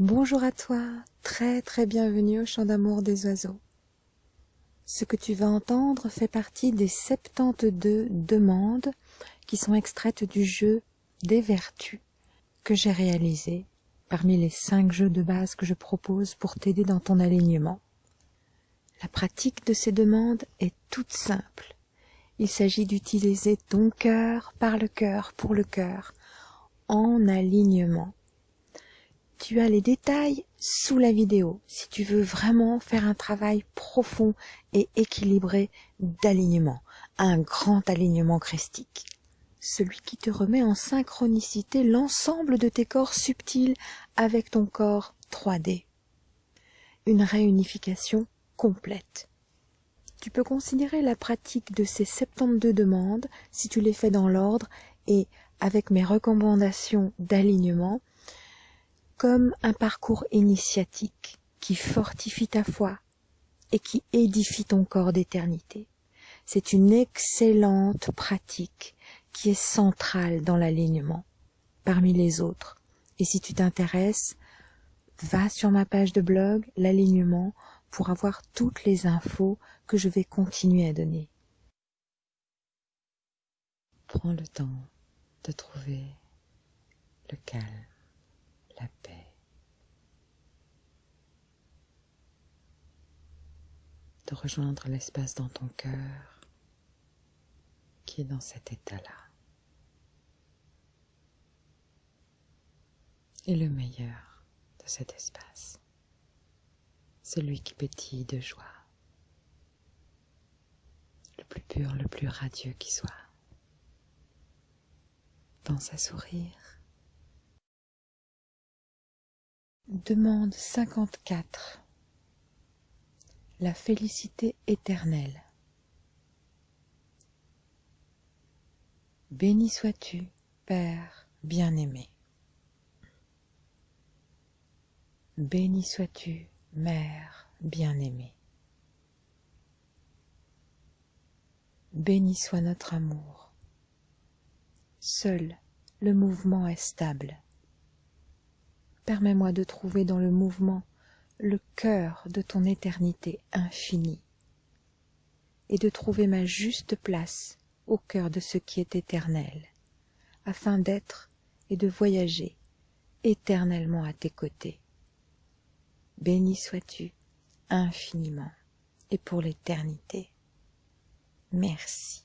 Bonjour à toi, très très bienvenue au chant d'amour des oiseaux. Ce que tu vas entendre fait partie des 72 demandes qui sont extraites du jeu des vertus que j'ai réalisé parmi les 5 jeux de base que je propose pour t'aider dans ton alignement. La pratique de ces demandes est toute simple. Il s'agit d'utiliser ton cœur par le cœur pour le cœur en alignement tu as les détails sous la vidéo si tu veux vraiment faire un travail profond et équilibré d'alignement, un grand alignement christique. Celui qui te remet en synchronicité l'ensemble de tes corps subtils avec ton corps 3D. Une réunification complète. Tu peux considérer la pratique de ces 72 demandes, si tu les fais dans l'ordre et avec mes recommandations d'alignement, comme un parcours initiatique qui fortifie ta foi et qui édifie ton corps d'éternité. C'est une excellente pratique qui est centrale dans l'alignement parmi les autres. Et si tu t'intéresses, va sur ma page de blog, l'alignement, pour avoir toutes les infos que je vais continuer à donner. Prends le temps de trouver le calme la paix. De rejoindre l'espace dans ton cœur qui est dans cet état-là. Et le meilleur de cet espace, celui qui pétille de joie, le plus pur, le plus radieux qui soit. Pense à sourire Demande cinquante-quatre. La félicité éternelle. Béni sois-tu, Père bien-aimé. Béni sois-tu, Mère bien-aimée. Béni soit notre amour. Seul le mouvement est stable permets-moi de trouver dans le mouvement le cœur de ton éternité infinie, et de trouver ma juste place au cœur de ce qui est éternel, afin d'être et de voyager éternellement à tes côtés. Béni sois-tu infiniment et pour l'éternité. Merci.